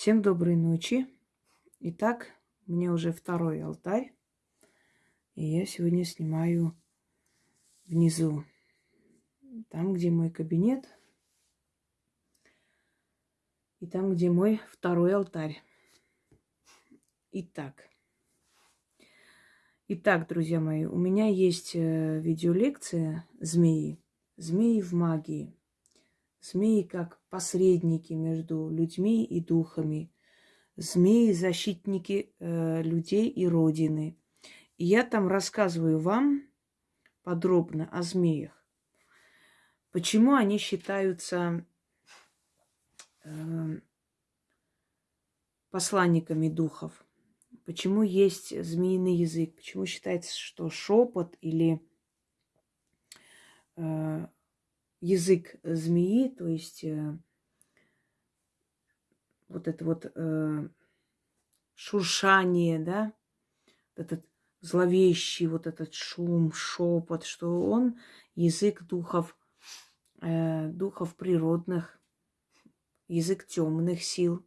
Всем доброй ночи. Итак, меня уже второй алтарь. И я сегодня снимаю внизу, там, где мой кабинет, и там, где мой второй алтарь. Итак, Итак, друзья мои, у меня есть э, видеолекция «Змеи». Змеи в магии. Змеи как посредники между людьми и духами. Змеи – защитники э, людей и Родины. И я там рассказываю вам подробно о змеях. Почему они считаются э, посланниками духов? Почему есть змеиный язык? Почему считается, что шепот или э, язык змеи, то есть э, вот это вот э, шуршание, да, этот зловещий вот этот шум, шепот, что он язык духов, э, духов природных, язык темных сил.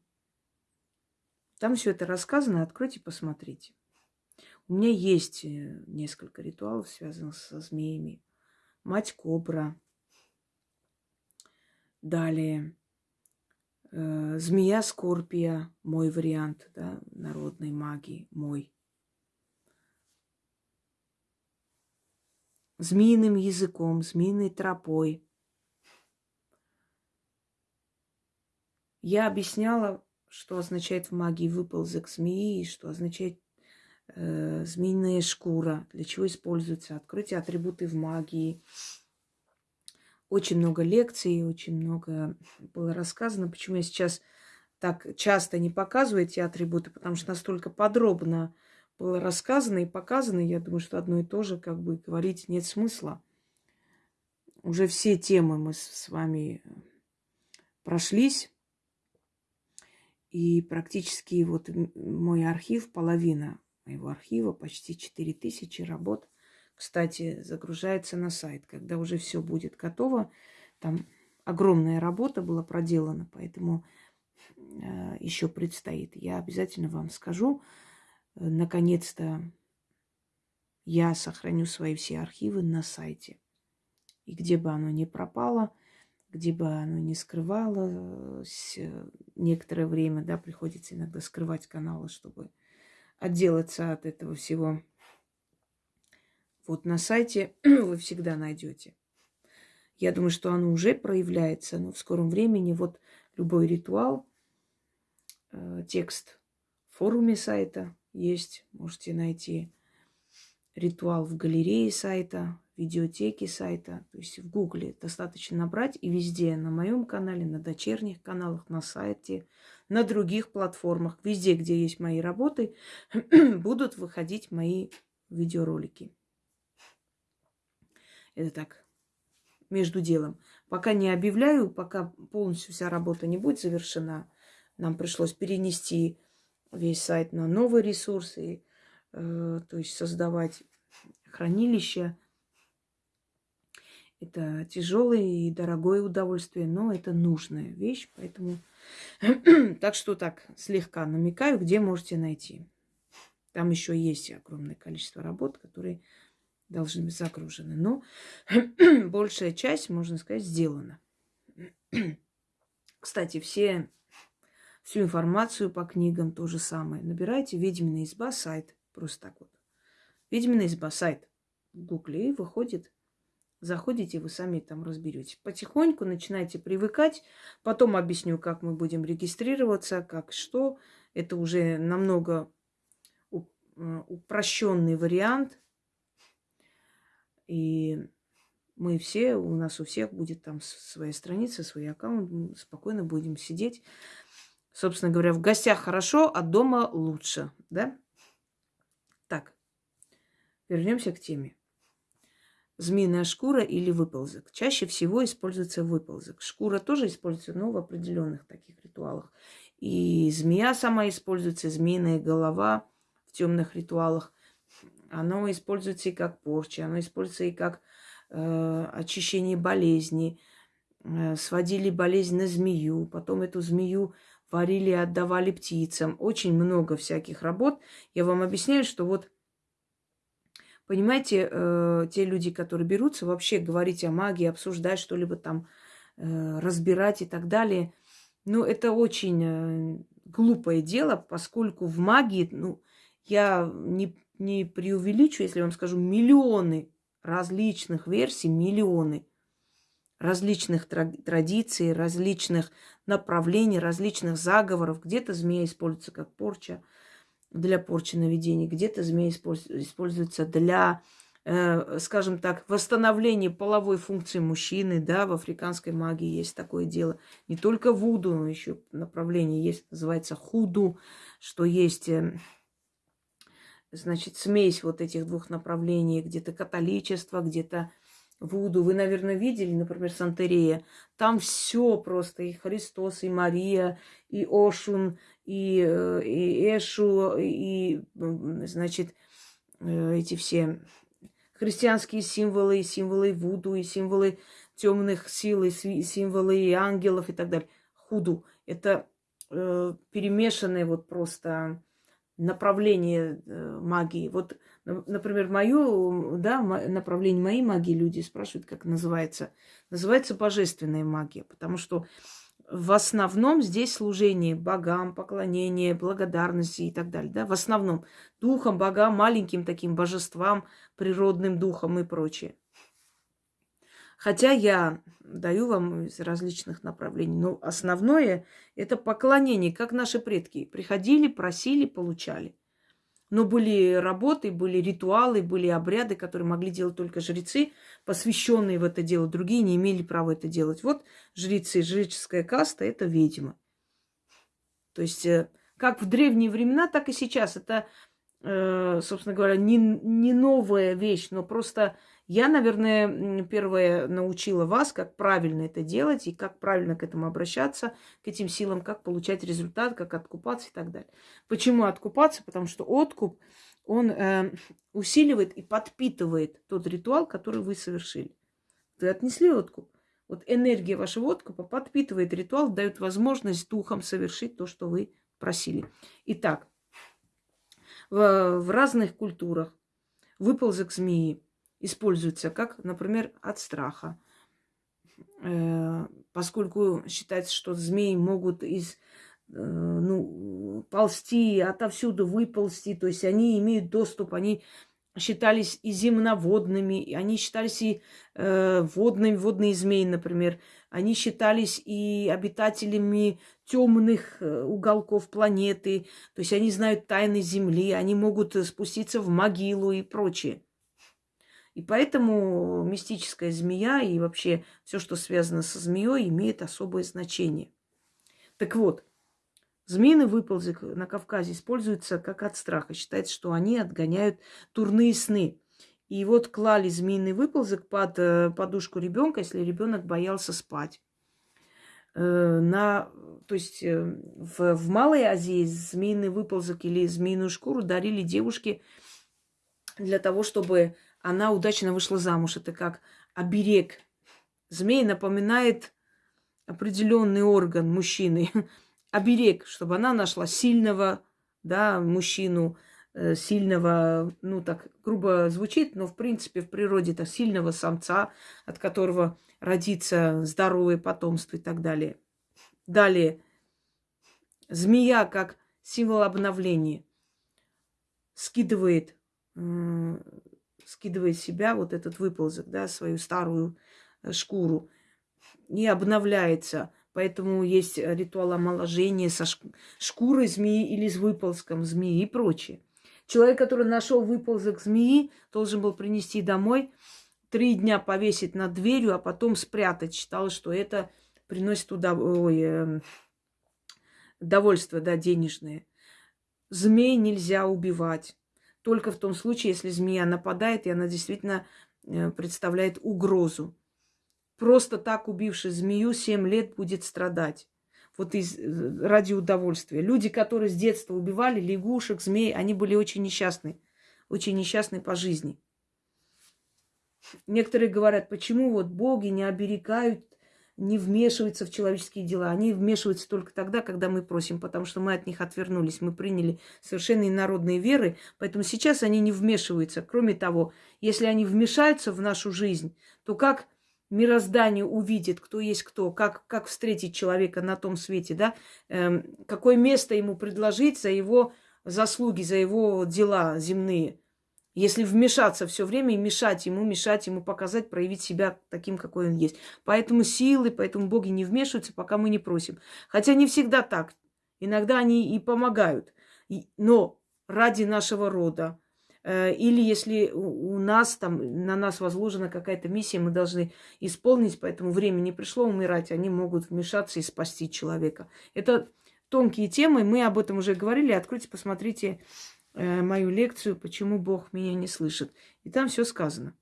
Там все это рассказано, откройте, посмотрите. У меня есть э, несколько ритуалов, связанных со змеями. Мать кобра, Далее. Э, змея Скорпия, мой вариант, да, народной магии, мой. Змеиным языком, змеиной тропой. Я объясняла, что означает в магии выползок змеи, что означает э, змеиная шкура, для чего используется. Откройте атрибуты в магии, очень много лекций, очень много было рассказано. Почему я сейчас так часто не показываю эти атрибуты, потому что настолько подробно было рассказано и показано, я думаю, что одно и то же, как бы говорить нет смысла. Уже все темы мы с вами прошлись. И практически вот мой архив, половина моего архива, почти 4000 работ кстати, загружается на сайт. Когда уже все будет готово, там огромная работа была проделана, поэтому э, еще предстоит. Я обязательно вам скажу. Э, наконец-то я сохраню свои все архивы на сайте. И где бы оно ни пропало, где бы оно ни скрывалось, э, некоторое время, да, приходится иногда скрывать каналы, чтобы отделаться от этого всего вот на сайте вы всегда найдете. Я думаю, что оно уже проявляется, но в скором времени вот любой ритуал, э, текст в форуме сайта есть, можете найти ритуал в галерее сайта, видеотеке сайта, то есть в гугле достаточно набрать и везде, на моем канале, на дочерних каналах, на сайте, на других платформах, везде, где есть мои работы, будут выходить мои видеоролики. Это так, между делом. Пока не объявляю, пока полностью вся работа не будет завершена, нам пришлось перенести весь сайт на новые ресурсы, э, то есть создавать хранилище. Это тяжелое и дорогое удовольствие, но это нужная вещь, поэтому так что так слегка намекаю, где можете найти. Там еще есть огромное количество работ, которые должны быть загружены. Но большая часть, можно сказать, сделана. Кстати, все, всю информацию по книгам то же самое. Набирайте «Ведьмина изба» сайт. Просто так вот. «Ведьмина изба» сайт. В гугле и выходит. Заходите, вы сами там разберете. Потихоньку начинайте привыкать. Потом объясню, как мы будем регистрироваться, как что. Это уже намного э, упрощенный вариант – и мы все, у нас у всех будет там своя страница, свой аккаунт, мы спокойно будем сидеть. Собственно говоря, в гостях хорошо, а дома лучше, да? Так, вернемся к теме. Змеиная шкура или выползок. Чаще всего используется выползок. Шкура тоже используется, но в определенных таких ритуалах. И змея сама используется, змеиная голова в темных ритуалах. Оно используется и как порча, оно используется и как э, очищение болезни, э, сводили болезнь на змею, потом эту змею варили и отдавали птицам. Очень много всяких работ. Я вам объясняю, что вот, понимаете, э, те люди, которые берутся вообще говорить о магии, обсуждать что-либо там, э, разбирать и так далее, ну, это очень э, глупое дело, поскольку в магии, ну, я не, не преувеличу, если вам скажу, миллионы различных версий, миллионы различных традиций, различных направлений, различных заговоров. Где-то змея используется как порча для порчи наведения, где-то змея используется для, э, скажем так, восстановления половой функции мужчины. Да, в африканской магии есть такое дело. Не только вуду, но еще направление есть, называется худу, что есть... Значит, смесь вот этих двух направлений, где-то католичество, где-то Вуду. Вы, наверное, видели, например, Сантерея. Там все просто. И Христос, и Мария, и Ошун, и, э, и Эшу, и, значит, э, эти все христианские символы, и символы Вуду, и символы темных сил, и символы ангелов и так далее. Худу. Это э, перемешанное вот просто направление э, магии. Вот Например, мое да, направление моей магии люди спрашивают, как называется. Называется божественная магия, потому что в основном здесь служение богам, поклонение, благодарности и так далее. Да? В основном духам, богам, маленьким таким божествам, природным духам и прочее. Хотя я даю вам из различных направлений, но основное это поклонение, как наши предки приходили, просили, получали. Но были работы, были ритуалы, были обряды, которые могли делать только жрецы, посвященные в это дело. Другие не имели права это делать. Вот жрецы, жреческая каста – это ведьма. То есть э, как в древние времена, так и сейчас. Это, э, собственно говоря, не, не новая вещь, но просто я, наверное, первое научила вас, как правильно это делать и как правильно к этому обращаться, к этим силам, как получать результат, как откупаться и так далее. Почему откупаться? Потому что откуп, он э, усиливает и подпитывает тот ритуал, который вы совершили. Вы отнесли откуп. Вот энергия вашего откупа подпитывает ритуал, дает возможность духом совершить то, что вы просили. Итак, в, в разных культурах выползок змеи используется как, например, от страха. Э, поскольку считается, что змеи могут из э, ну, ползти, отовсюду выползти, то есть они имеют доступ, они считались и земноводными, они считались и э, водными, водные змеи, например, они считались и обитателями темных э, уголков планеты, то есть они знают тайны Земли, они могут спуститься в могилу и прочее. И поэтому мистическая змея и вообще все, что связано со змеей, имеет особое значение. Так вот, змеиный выползок на Кавказе используется как от страха. Считается, что они отгоняют турные сны. И вот клали змеиный выползок под э, подушку ребенка, если ребенок боялся спать. Э, на, то есть э, в, в Малой Азии змеиный выползок или змеиную шкуру дарили девушке для того, чтобы она удачно вышла замуж. Это как оберег. Змей напоминает определенный орган мужчины. оберег, чтобы она нашла сильного, да, мужчину, э, сильного, ну так грубо звучит, но в принципе в природе это сильного самца, от которого родится здоровое потомство и так далее. Далее, змея как символ обновления скидывает скидывает себя вот этот выползок, да, свою старую э, шкуру, и обновляется. Поэтому есть ритуал омоложения со шкурой змеи или с выползком змеи и прочее. Человек, который нашел выползок змеи, должен был принести домой, три дня повесить над дверью, а потом спрятать. Считалось, что это приносит удов... Ой, э, удовольствие, да, денежное. Змей нельзя убивать только в том случае, если змея нападает, и она действительно э, представляет угрозу. Просто так убивший змею 7 лет будет страдать. Вот из, э, ради удовольствия. Люди, которые с детства убивали лягушек, змей, они были очень несчастны. Очень несчастны по жизни. Некоторые говорят, почему вот боги не оберегают не вмешиваются в человеческие дела. Они вмешиваются только тогда, когда мы просим, потому что мы от них отвернулись. Мы приняли совершенно инородные веры, поэтому сейчас они не вмешиваются. Кроме того, если они вмешаются в нашу жизнь, то как мироздание увидит, кто есть кто, как, как встретить человека на том свете, да, эм, какое место ему предложить за его заслуги, за его дела земные – если вмешаться все время и мешать ему, мешать ему показать, проявить себя таким, какой он есть. Поэтому силы, поэтому боги не вмешиваются, пока мы не просим. Хотя не всегда так. Иногда они и помогают. Но ради нашего рода. Э, или если у нас там, на нас возложена какая-то миссия, мы должны исполнить, поэтому время не пришло умирать, они могут вмешаться и спасти человека. Это тонкие темы, мы об этом уже говорили. Откройте, посмотрите мою лекцию «Почему Бог меня не слышит». И там все сказано.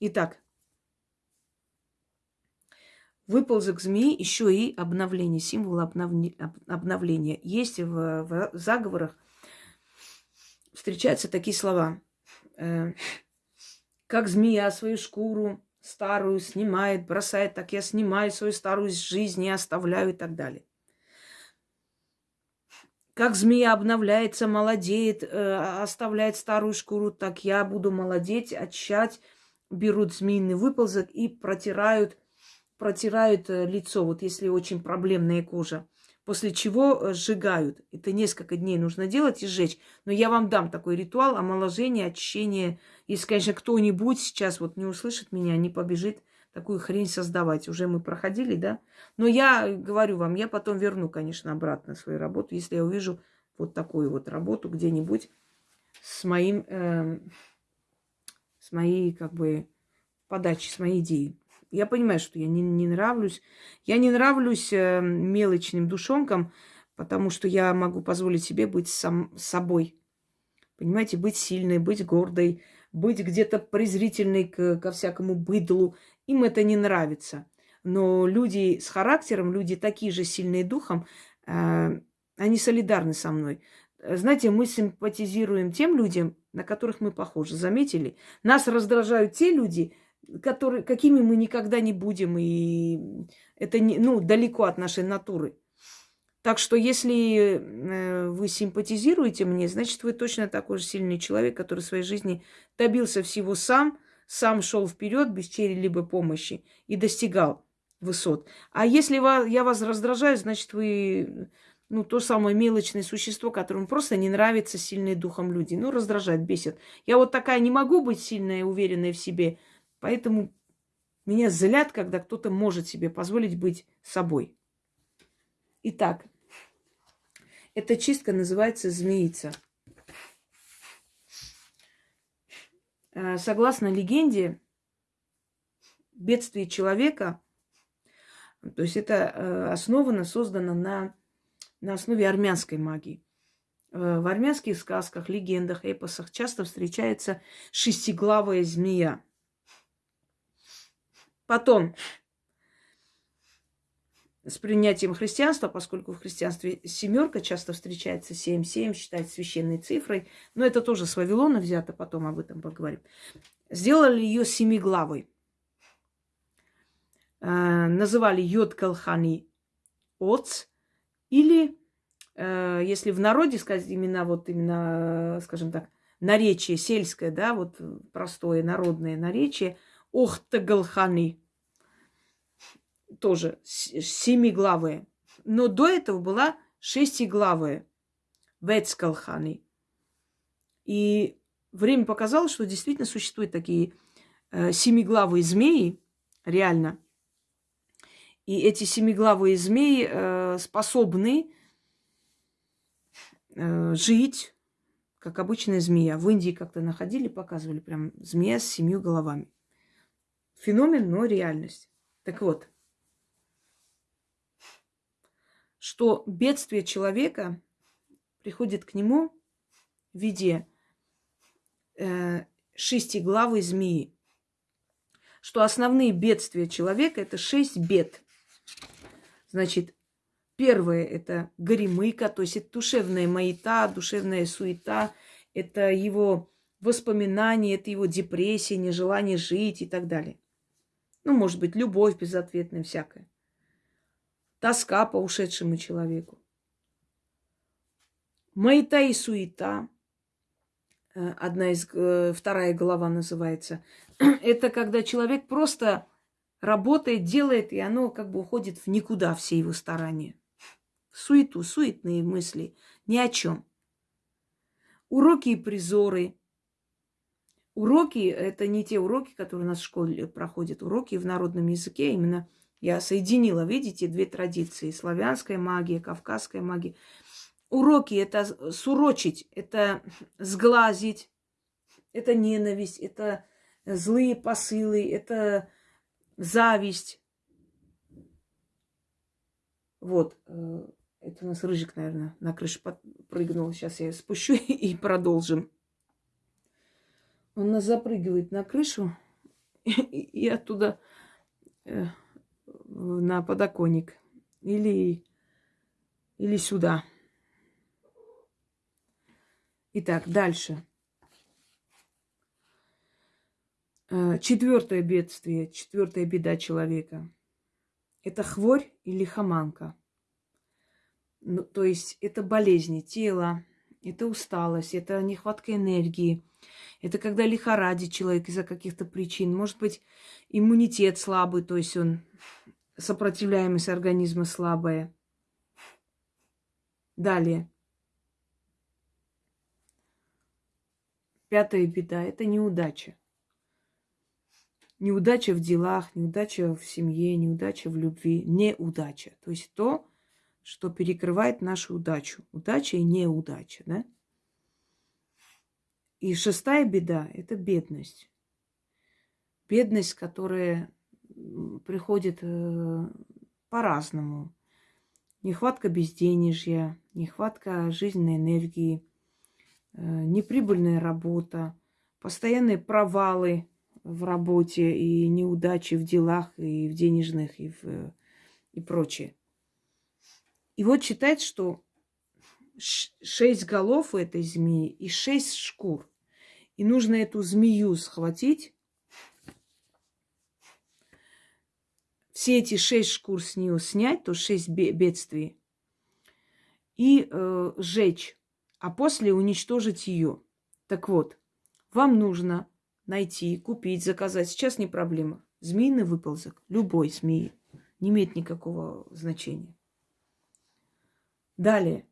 Итак, выползок змеи еще и обновление, символ обновления. Есть в, в заговорах, встречаются такие слова. Э, как змея свою шкуру старую снимает, бросает, так я снимаю свою старую жизнь и оставляю и так далее. Как змея обновляется, молодеет, э, оставляет старую шкуру, так я буду молодеть, очищать. Берут змеиный выползок и протирают, протирают э, лицо, вот если очень проблемная кожа. После чего э, сжигают. Это несколько дней нужно делать и сжечь. Но я вам дам такой ритуал омоложения, очищения. Если, конечно, кто-нибудь сейчас вот не услышит меня, не побежит такую хрень создавать. Уже мы проходили, да? Но я говорю вам, я потом верну, конечно, обратно свою работу, если я увижу вот такую вот работу где-нибудь с моим, э, с моей, как бы, подачей, с моей идеей. Я понимаю, что я не, не нравлюсь. Я не нравлюсь э, мелочным душонкам, потому что я могу позволить себе быть сам собой. Понимаете, быть сильной, быть гордой, быть где-то презрительной к, ко всякому быдлу им это не нравится. Но люди с характером, люди такие же сильные духом, э, они солидарны со мной. Знаете, мы симпатизируем тем людям, на которых мы похожи. Заметили? Нас раздражают те люди, которые, какими мы никогда не будем. И это не, ну, далеко от нашей натуры. Так что если э, вы симпатизируете мне, значит, вы точно такой же сильный человек, который в своей жизни добился всего сам – сам шел вперед без чьей-либо помощи и достигал высот. А если я вас раздражаю, значит, вы ну, то самое мелочное существо, которому просто не нравится сильные духом люди. Ну, раздражает, бесит. Я вот такая не могу быть сильная и уверенная в себе, поэтому меня злят, когда кто-то может себе позволить быть собой. Итак, эта чистка называется змеица. Согласно легенде, бедствие человека, то есть это э, основано, создано на, на основе армянской магии. Э, в армянских сказках, легендах, эпосах часто встречается шестиглавая змея. Потом с принятием христианства, поскольку в христианстве семерка часто встречается, 7-7 считается священной цифрой, но это тоже с Вавилона взято, потом об этом поговорим. Сделали ее семиглавой. Э, называли Йод Калхани Оц, или, э, если в народе сказать именно вот именно, скажем так, наречие сельское, да, вот простое народное наречие, Охтагалхани тоже семиглавая. Но до этого была шестиглавая. Вецкалхани. И время показало, что действительно существуют такие э, семиглавые змеи, реально. И эти семиглавые змеи э, способны э, жить, как обычная змея. В Индии как-то находили, показывали прям змея с семью головами. Феномен, но реальность. Так вот, что бедствие человека приходит к нему в виде э, шестиглавой змеи. Что основные бедствия человека – это шесть бед. Значит, первое – это горемыка, то есть это душевная маята, душевная суета, это его воспоминания, это его депрессия, нежелание жить и так далее. Ну, может быть, любовь безответная, всякая. Тоска по ушедшему человеку. Маята и суета. Э, одна из, э, вторая глава называется. Это когда человек просто работает, делает, и оно как бы уходит в никуда, все его старания. Суету, суетные мысли, ни о чем. Уроки и призоры. Уроки – это не те уроки, которые у нас в школе проходят. Уроки в народном языке именно я соединила, видите, две традиции. Славянская магия, кавказская магия. Уроки – это сурочить, это сглазить, это ненависть, это злые посылы, это зависть. Вот. Э, это у нас рыжик, наверное, на крыше прыгнул. Сейчас я спущу и продолжим. Он нас запрыгивает на крышу и оттуда э, на подоконник. Или, или сюда. Итак, дальше. Э, четвертое бедствие, четвертая беда человека. Это хворь или хаманка. Ну, то есть это болезни тела, это усталость, это нехватка энергии. Это когда лихорадит человек из-за каких-то причин. Может быть, иммунитет слабый, то есть он сопротивляемость организма слабая. Далее. Пятая беда – это неудача. Неудача в делах, неудача в семье, неудача в любви, неудача. То есть то, что перекрывает нашу удачу. Удача и неудача, да? И шестая беда – это бедность. Бедность, которая приходит э, по-разному. Нехватка безденежья, нехватка жизненной энергии, э, неприбыльная работа, постоянные провалы в работе и неудачи в делах, и в денежных, и, в, и прочее. И вот считает, что шесть голов у этой змеи и шесть шкур. И нужно эту змею схватить, все эти шесть шкур с нее снять, то шесть бедствий, и э, сжечь, а после уничтожить ее. Так вот, вам нужно найти, купить, заказать. Сейчас не проблема. Змеиный выползок, любой змеи, не имеет никакого значения. Далее.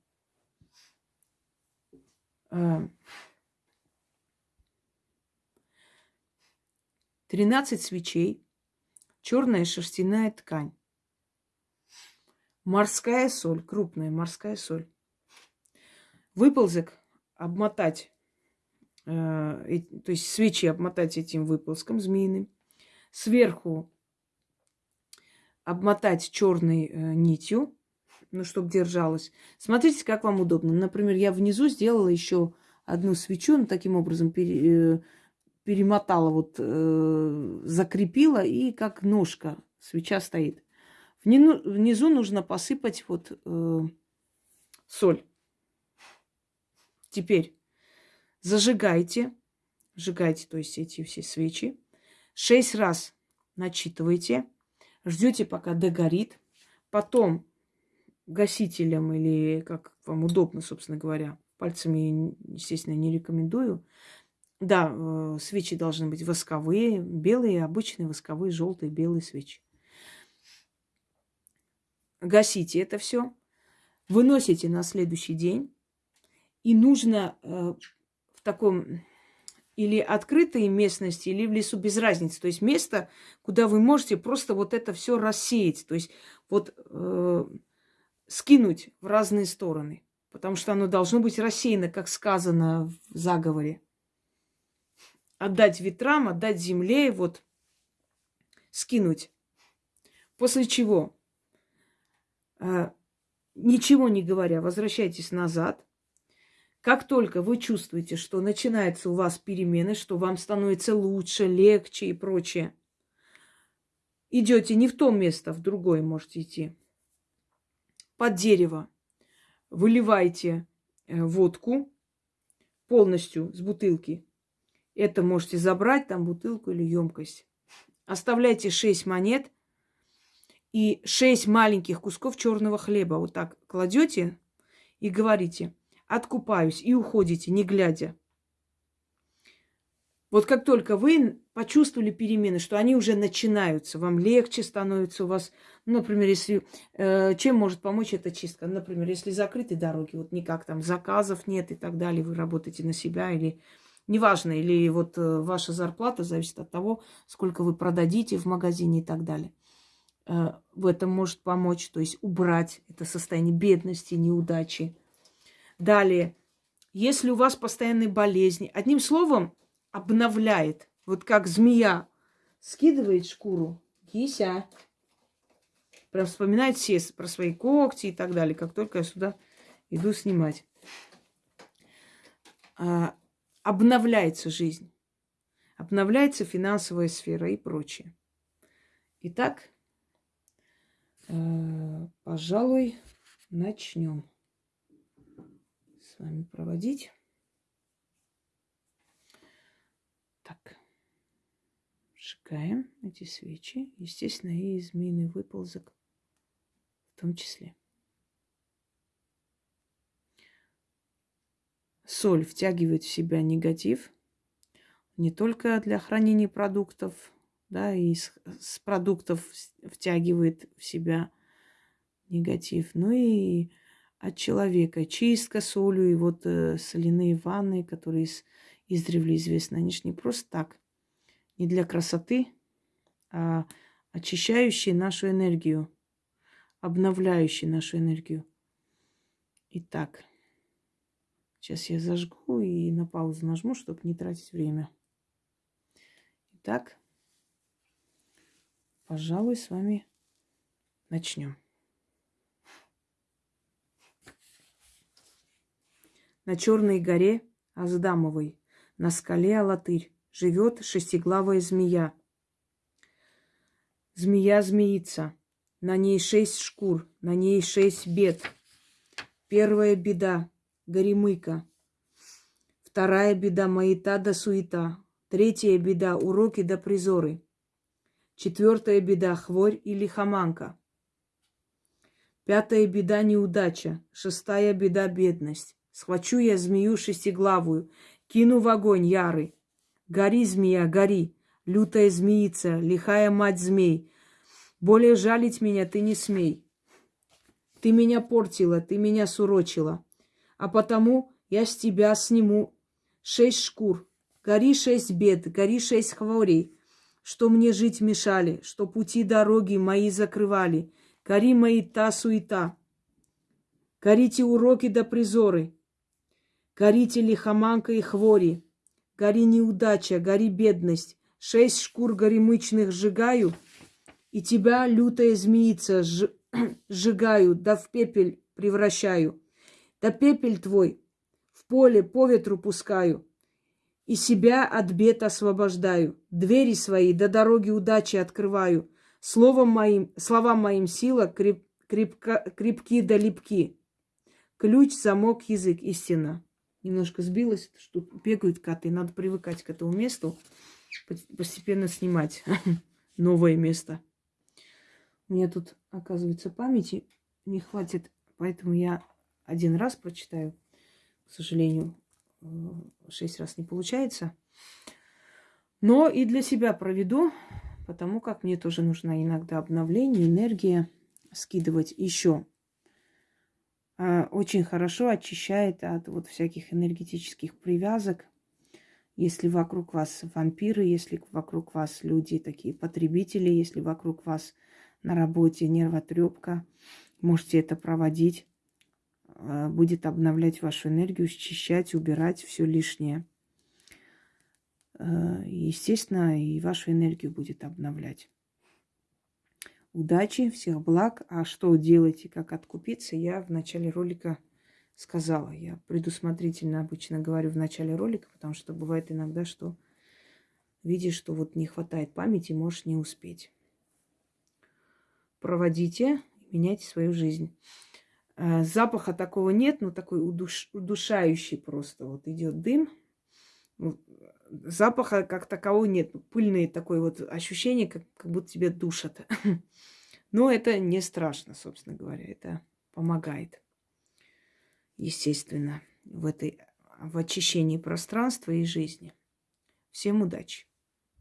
13 свечей, черная шерстяная ткань, морская соль, крупная морская соль. Выползок обмотать Э, то есть свечи обмотать этим выползком змеиным, сверху обмотать черной э, нитью, ну, чтобы держалась. Смотрите, как вам удобно. Например, я внизу сделала еще одну свечу, ну, таким образом пере, э, перемотала, вот, э, закрепила, и как ножка свеча стоит. Внизу, внизу нужно посыпать вот э, соль. Теперь Зажигайте, сжигайте, то есть эти все свечи. Шесть раз начитывайте, ждете, пока догорит. Потом гасителем или как вам удобно, собственно говоря, пальцами, естественно, не рекомендую. Да, э, свечи должны быть восковые, белые, обычные восковые, желтые, белые свечи. Гасите это все, выносите на следующий день. И нужно э, таком или открытой местности, или в лесу, без разницы. То есть место, куда вы можете просто вот это все рассеять. То есть вот э, скинуть в разные стороны. Потому что оно должно быть рассеяно, как сказано в заговоре. Отдать ветрам, отдать земле, вот скинуть. После чего, э, ничего не говоря, возвращайтесь назад как только вы чувствуете, что начинаются у вас перемены, что вам становится лучше, легче и прочее, идете не в то место, в другое можете идти. Под дерево выливайте э, водку полностью с бутылки. Это можете забрать, там бутылку или емкость. оставляйте 6 монет и 6 маленьких кусков черного хлеба. Вот так кладете и говорите, откупаюсь, и уходите, не глядя. Вот как только вы почувствовали перемены, что они уже начинаются, вам легче становится у вас, например, если э, чем может помочь эта чистка, например, если закрыты дороги, вот никак там заказов нет и так далее, вы работаете на себя или неважно, или вот э, ваша зарплата зависит от того, сколько вы продадите в магазине и так далее. Э, в этом может помочь, то есть убрать это состояние бедности, неудачи. Далее, если у вас постоянные болезни, одним словом, обновляет. Вот как змея скидывает шкуру, кися. Прям вспоминает все про свои когти и так далее, как только я сюда иду снимать. Обновляется жизнь. Обновляется финансовая сфера и прочее. Итак, э, пожалуй, начнем с вами проводить. Так. Сжигаем эти свечи. Естественно, и змеиный выползок в том числе. Соль втягивает в себя негатив не только для хранения продуктов, да, и с, с продуктов втягивает в себя негатив, но и от человека. Чистка солью и вот э, соляные ванны, которые с издревле известны. Они же не просто так, не для красоты, а очищающие нашу энергию, обновляющие нашу энергию. Итак, сейчас я зажгу и на паузу нажму, чтобы не тратить время. Итак, пожалуй, с вами начнем. На Черной горе Аздамовой на скале Алатырь живет шестиглавая змея. Змея-змеица. На ней шесть шкур, на ней шесть бед. Первая беда – горемыка. Вторая беда – маята да суета. Третья беда – уроки да призоры. Четвертая беда – хворь и лихоманка. Пятая беда – неудача. Шестая беда – бедность. Схвачу я змею шестиглавую, Кину в огонь ярый. Гори, змея, гори, лютая змеица, лихая мать змей. Более жалить меня ты не смей. Ты меня портила, ты меня сурочила. А потому я с тебя сниму шесть шкур. Гори шесть бед, гори шесть хворей, что мне жить мешали, что пути дороги мои закрывали. Гори мои та суета. Горите уроки да призоры, Горите лихоманка и хвори, гори неудача, гори бедность, шесть шкур горемычных сжигаю, и тебя, лютая змеица, сжигаю, да в пепель превращаю. Да пепель твой в поле по ветру пускаю, и себя от бед освобождаю. Двери свои до дороги удачи открываю. Словом моим, словам моим сила креп, крепка, крепки да липки. Ключ, замок, язык, истина немножко сбилась, что бегают коты. Надо привыкать к этому месту, постепенно снимать новое место. У меня тут, оказывается, памяти не хватит, поэтому я один раз прочитаю. К сожалению, э, шесть раз не получается. Но и для себя проведу, потому как мне тоже нужно иногда обновление, энергия скидывать еще а, очень хорошо очищает от вот всяких энергетических привязок. Если вокруг вас вампиры, если вокруг вас люди такие потребители, если вокруг вас на работе нервотрепка, можете это проводить. А, будет обновлять вашу энергию, счищать, убирать все лишнее. А, естественно, и вашу энергию будет обновлять удачи, всех благ. А что делать и как откупиться, я в начале ролика сказала. Я предусмотрительно обычно говорю в начале ролика, потому что бывает иногда, что видишь, что вот не хватает памяти, можешь не успеть. Проводите, меняйте свою жизнь. А, запаха такого нет, но такой удуш, удушающий просто. Вот идет дым. запаха как такового нет. Пыльное такое вот ощущение, как, как будто тебе душат. Но это не страшно, собственно говоря. Это помогает, естественно, в этой в очищении пространства и жизни. Всем удачи!